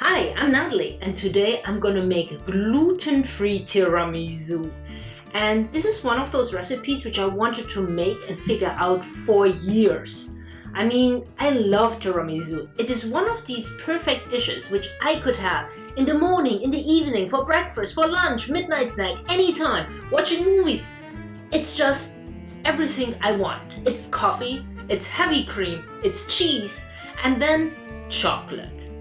Hi, I'm Natalie and today I'm gonna make gluten-free tiramisu. And this is one of those recipes which I wanted to make and figure out for years. I mean, I love tiramisu. It is one of these perfect dishes which I could have in the morning, in the evening, for breakfast, for lunch, midnight snack, anytime, watching movies. It's just everything I want. It's coffee, it's heavy cream, it's cheese, and then chocolate.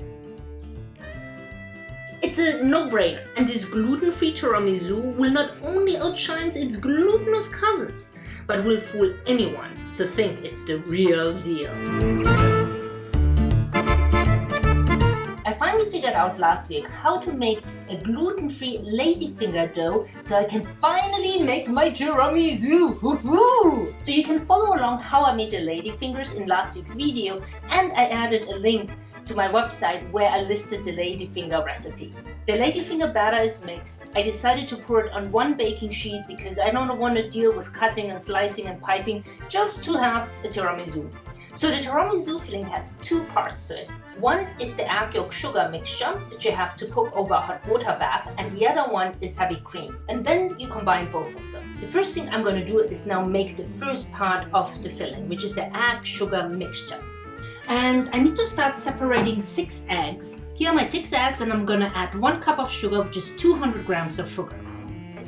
It's a no-brainer and this gluten-free tiramisu will not only outshine its glutinous cousins, but will fool anyone to think it's the real deal. I finally figured out last week how to make a gluten-free ladyfinger dough so I can finally make my tiramisu! So you can follow along how I made the ladyfingers in last week's video and I added a link to my website where I listed the ladyfinger recipe. The ladyfinger batter is mixed. I decided to pour it on one baking sheet because I don't want to deal with cutting and slicing and piping just to have a tiramisu. So the tiramisu filling has two parts to it. One is the egg yolk sugar mixture that you have to cook over a hot water bath and the other one is heavy cream. And then you combine both of them. The first thing I'm going to do is now make the first part of the filling, which is the egg sugar mixture and I need to start separating six eggs. Here are my six eggs and I'm gonna add one cup of sugar, which is 200 grams of sugar.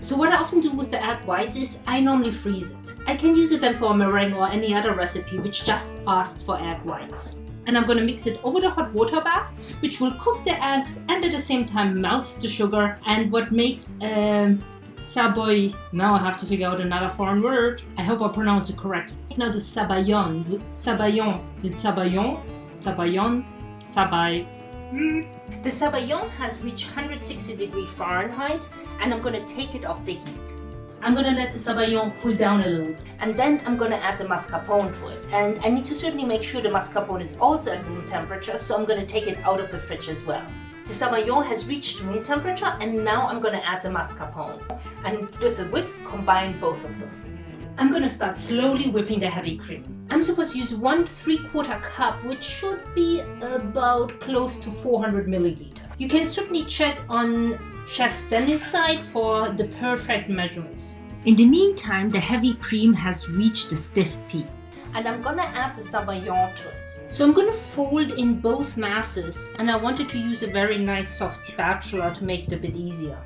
So what I often do with the egg whites is I normally freeze it. I can use it then for a meringue or any other recipe which just asks for egg whites. And I'm to mix it over the hot water bath, which will cook the eggs and at the same time melts the sugar. And what makes um, Saboy. Now I have to figure out another foreign word. I hope I pronounce it correctly. Now the sabayon. Sabayon. Is it sabayon? Sabayon? Sabay. Mm. The sabayon has reached 160 degree Fahrenheit and I'm going to take it off the heat. I'm going to let the sabayon cool down a little and then I'm going to add the mascarpone to it. And I need to certainly make sure the mascarpone is also at room temperature so I'm going to take it out of the fridge as well. The sabayon has reached room temperature and now I'm going to add the mascarpone. And with the whisk, combine both of them. I'm going to start slowly whipping the heavy cream. I'm supposed to use one three-quarter cup, which should be about close to 400 milliliter. You can certainly check on Chef Stanley's site for the perfect measurements. In the meantime, the heavy cream has reached the stiff peak. And I'm gonna add the sabayon to it. So I'm going to fold in both masses and I wanted to use a very nice soft spatula to make it a bit easier.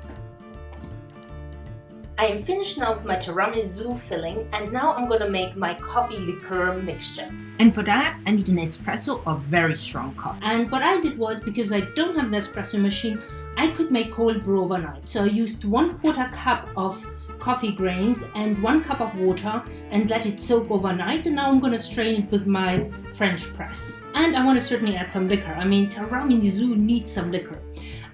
I am finished now with my tiramisu filling and now I'm going to make my coffee liqueur mixture. And for that I need an espresso or very strong coffee. And what I did was because I don't have an espresso machine I could make cold brew overnight. So I used one quarter cup of coffee grains and one cup of water and let it soak overnight and now I'm to strain it with my French press. And I want to certainly add some liquor. I mean tiramisu needs some liquor.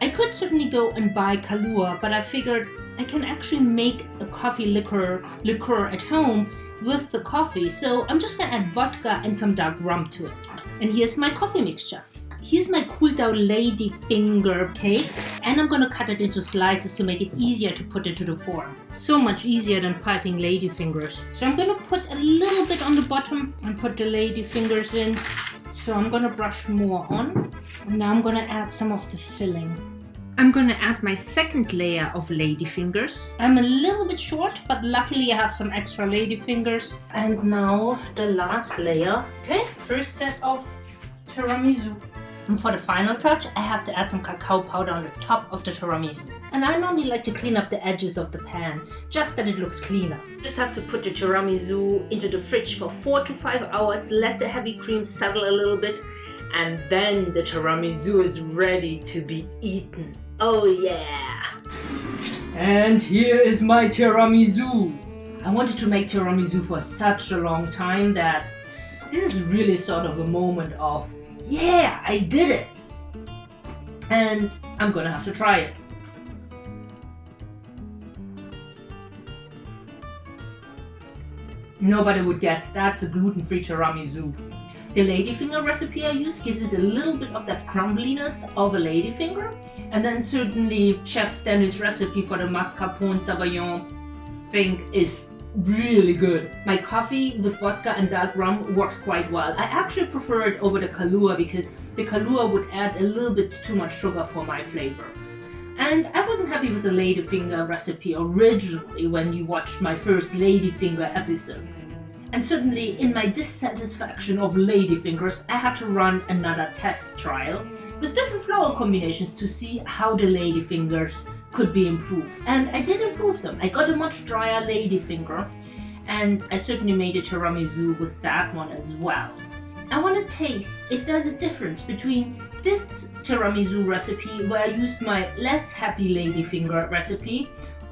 I could certainly go and buy Kahlua but I figured I can actually make a coffee liquor, liqueur at home with the coffee so I'm just to add vodka and some dark rum to it. And here's my coffee mixture. Here's my cooled down lady finger cake and I'm gonna cut it into slices to make it easier to put into the form. So much easier than piping lady fingers. So I'm gonna put a little bit on the bottom and put the lady fingers in. So I'm gonna brush more on. And now I'm gonna add some of the filling. I'm gonna add my second layer of lady fingers. I'm a little bit short, but luckily I have some extra lady fingers. And now the last layer. Okay, first set of tiramisu. And for the final touch, I have to add some cacao powder on the top of the tiramisu. And I normally like to clean up the edges of the pan, just that it looks cleaner. Just have to put the tiramisu into the fridge for 4 to 5 hours, let the heavy cream settle a little bit, and then the tiramisu is ready to be eaten. Oh yeah! And here is my tiramisu! I wanted to make tiramisu for such a long time that this is really sort of a moment of yeah, I did it! And I'm gonna have to try it. Nobody would guess that's a gluten-free tiramisu. The ladyfinger recipe I use gives it a little bit of that crumbliness of a ladyfinger. And then certainly Chef Stanley's recipe for the mascarpone sabayon thing is really good. My coffee with vodka and dark rum worked quite well. I actually prefer it over the Kahlua because the Kahlua would add a little bit too much sugar for my flavor. And I wasn't happy with the ladyfinger recipe originally when you watched my first ladyfinger episode. And certainly in my dissatisfaction of ladyfingers, I had to run another test trial with different flour combinations to see how the ladyfingers could be improved. And I did improve them. I got a much drier ladyfinger and I certainly made a tiramisu with that one as well. I want to taste if there's a difference between this tiramisu recipe where I used my less happy ladyfinger recipe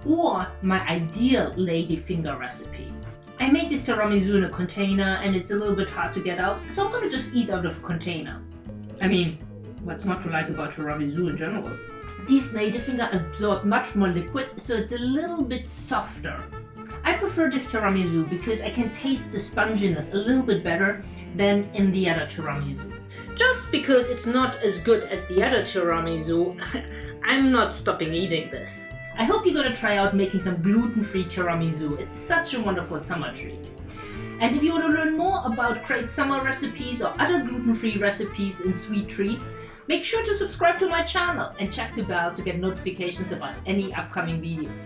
or my ideal ladyfinger recipe. I made this tiramisu in a container and it's a little bit hard to get out, so I'm gonna just eat out of a container. I mean, what's not to like about tiramisu in general? These ladyfinger absorb much more liquid, so it's a little bit softer. I prefer this tiramisu because I can taste the sponginess a little bit better than in the other tiramisu. Just because it's not as good as the other tiramisu, I'm not stopping eating this. I hope you're gonna try out making some gluten-free tiramisu. It's such a wonderful summer treat. And if you want to learn more about great summer recipes or other gluten-free recipes and sweet treats, make sure to subscribe to my channel and check the bell to get notifications about any upcoming videos.